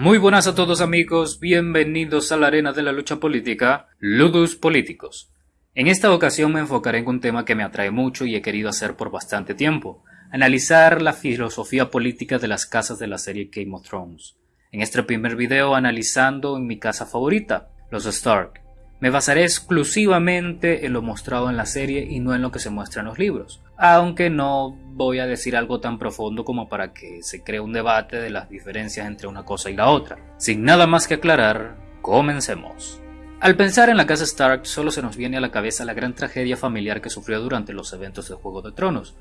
Muy buenas a todos amigos, bienvenidos a la arena de la lucha política, Ludus Políticos. En esta ocasión me enfocaré en un tema que me atrae mucho y he querido hacer por bastante tiempo, analizar la filosofía política de las casas de la serie Game of Thrones. En este primer video analizando en mi casa favorita, los Stark. Me basaré exclusivamente en lo mostrado en la serie y no en lo que se muestra en los libros, aunque no voy a decir algo tan profundo como para que se cree un debate de las diferencias entre una cosa y la otra. Sin nada más que aclarar, comencemos. Al pensar en la casa Stark solo se nos viene a la cabeza la gran tragedia familiar que sufrió durante los eventos de Juego de Tronos,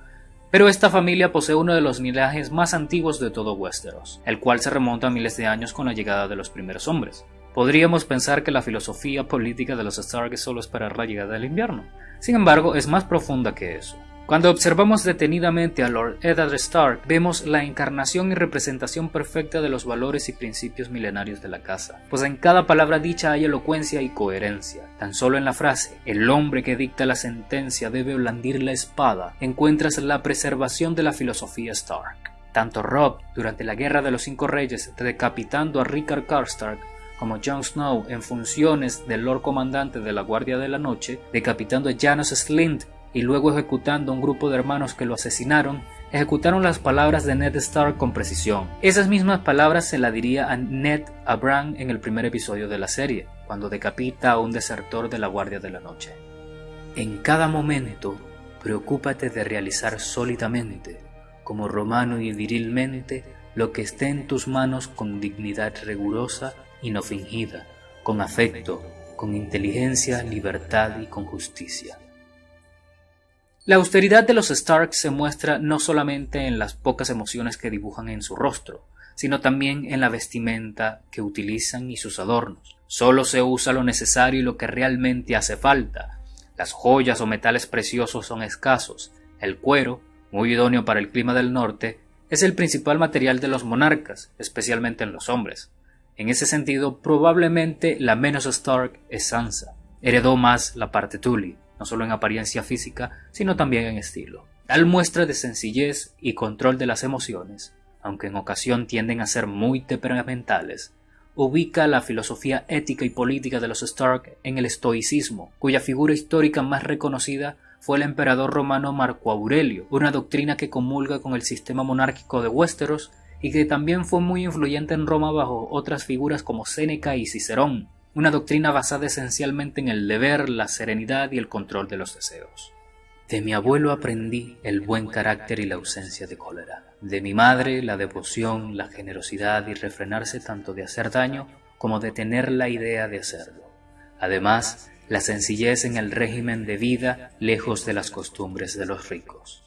pero esta familia posee uno de los linajes más antiguos de todo Westeros, el cual se remonta a miles de años con la llegada de los primeros hombres. Podríamos pensar que la filosofía política de los Stark es solo esperar la llegada del invierno. Sin embargo, es más profunda que eso. Cuando observamos detenidamente a Lord Eddard Stark, vemos la encarnación y representación perfecta de los valores y principios milenarios de la casa, pues en cada palabra dicha hay elocuencia y coherencia. Tan solo en la frase, el hombre que dicta la sentencia debe blandir la espada, encuentras la preservación de la filosofía Stark. Tanto Rob, durante la Guerra de los Cinco Reyes, decapitando a Rickard Karstark, como Jon Snow en funciones del Lord Comandante de la Guardia de la Noche, decapitando a Janos Slynt y luego ejecutando a un grupo de hermanos que lo asesinaron, ejecutaron las palabras de Ned Stark con precisión. Esas mismas palabras se la diría a Ned a Bran en el primer episodio de la serie, cuando decapita a un desertor de la Guardia de la Noche. En cada momento, preocúpate de realizar sólidamente, como romano y virilmente, lo que esté en tus manos con dignidad rigurosa y no fingida, con afecto, con inteligencia, libertad y con justicia. La austeridad de los Stark se muestra no solamente en las pocas emociones que dibujan en su rostro, sino también en la vestimenta que utilizan y sus adornos. Solo se usa lo necesario y lo que realmente hace falta. Las joyas o metales preciosos son escasos. El cuero, muy idóneo para el clima del norte, es el principal material de los monarcas, especialmente en los hombres. En ese sentido, probablemente la menos Stark es Sansa. Heredó más la parte Tully, no solo en apariencia física, sino también en estilo. Tal muestra de sencillez y control de las emociones, aunque en ocasión tienden a ser muy temperamentales, ubica la filosofía ética y política de los Stark en el estoicismo, cuya figura histórica más reconocida fue el emperador romano Marco Aurelio, una doctrina que comulga con el sistema monárquico de Westeros y que también fue muy influyente en Roma bajo otras figuras como Séneca y Cicerón, una doctrina basada esencialmente en el deber, la serenidad y el control de los deseos. De mi abuelo aprendí el buen carácter y la ausencia de cólera. De mi madre la devoción, la generosidad y refrenarse tanto de hacer daño como de tener la idea de hacerlo. Además, la sencillez en el régimen de vida lejos de las costumbres de los ricos.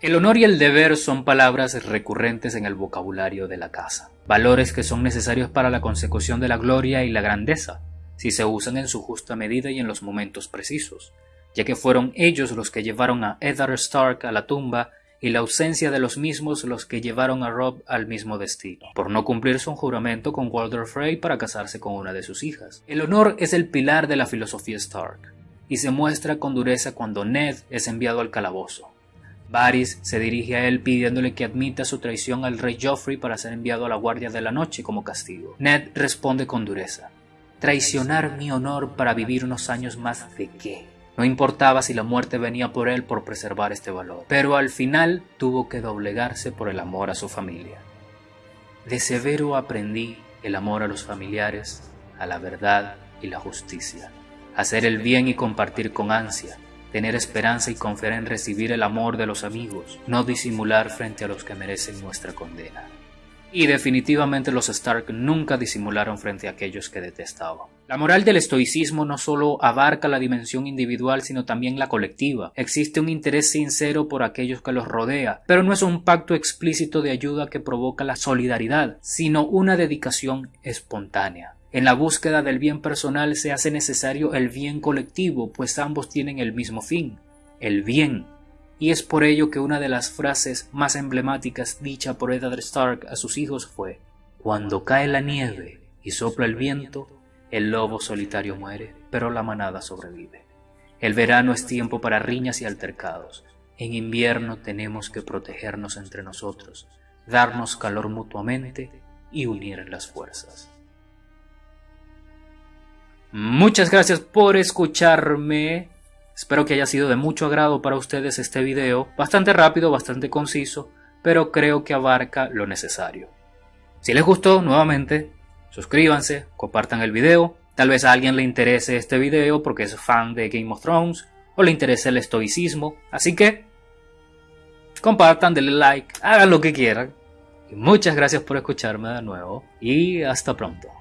El honor y el deber son palabras recurrentes en el vocabulario de la casa, valores que son necesarios para la consecución de la gloria y la grandeza, si se usan en su justa medida y en los momentos precisos, ya que fueron ellos los que llevaron a Eddard Stark a la tumba y la ausencia de los mismos los que llevaron a Rob al mismo destino, por no cumplir su juramento con Walder Frey para casarse con una de sus hijas. El honor es el pilar de la filosofía Stark, y se muestra con dureza cuando Ned es enviado al calabozo, Varys se dirige a él pidiéndole que admita su traición al rey Joffrey para ser enviado a la Guardia de la Noche como castigo. Ned responde con dureza. Traicionar mi honor para vivir unos años más de qué. No importaba si la muerte venía por él por preservar este valor, pero al final tuvo que doblegarse por el amor a su familia. De severo aprendí el amor a los familiares, a la verdad y la justicia, hacer el bien y compartir con ansia, tener esperanza y confiar en recibir el amor de los amigos, no disimular frente a los que merecen nuestra condena. Y definitivamente los Stark nunca disimularon frente a aquellos que detestaban. La moral del estoicismo no solo abarca la dimensión individual, sino también la colectiva. Existe un interés sincero por aquellos que los rodea, pero no es un pacto explícito de ayuda que provoca la solidaridad, sino una dedicación espontánea. En la búsqueda del bien personal se hace necesario el bien colectivo, pues ambos tienen el mismo fin, el bien. Y es por ello que una de las frases más emblemáticas dicha por Eddard Stark a sus hijos fue Cuando cae la nieve y sopla el viento, el lobo solitario muere, pero la manada sobrevive. El verano es tiempo para riñas y altercados. En invierno tenemos que protegernos entre nosotros, darnos calor mutuamente y unir las fuerzas. Muchas gracias por escucharme. Espero que haya sido de mucho agrado para ustedes este video. Bastante rápido, bastante conciso, pero creo que abarca lo necesario. Si les gustó, nuevamente, suscríbanse, compartan el video. Tal vez a alguien le interese este video porque es fan de Game of Thrones o le interese el estoicismo. Así que compartan, denle like, hagan lo que quieran. muchas gracias por escucharme de nuevo y hasta pronto.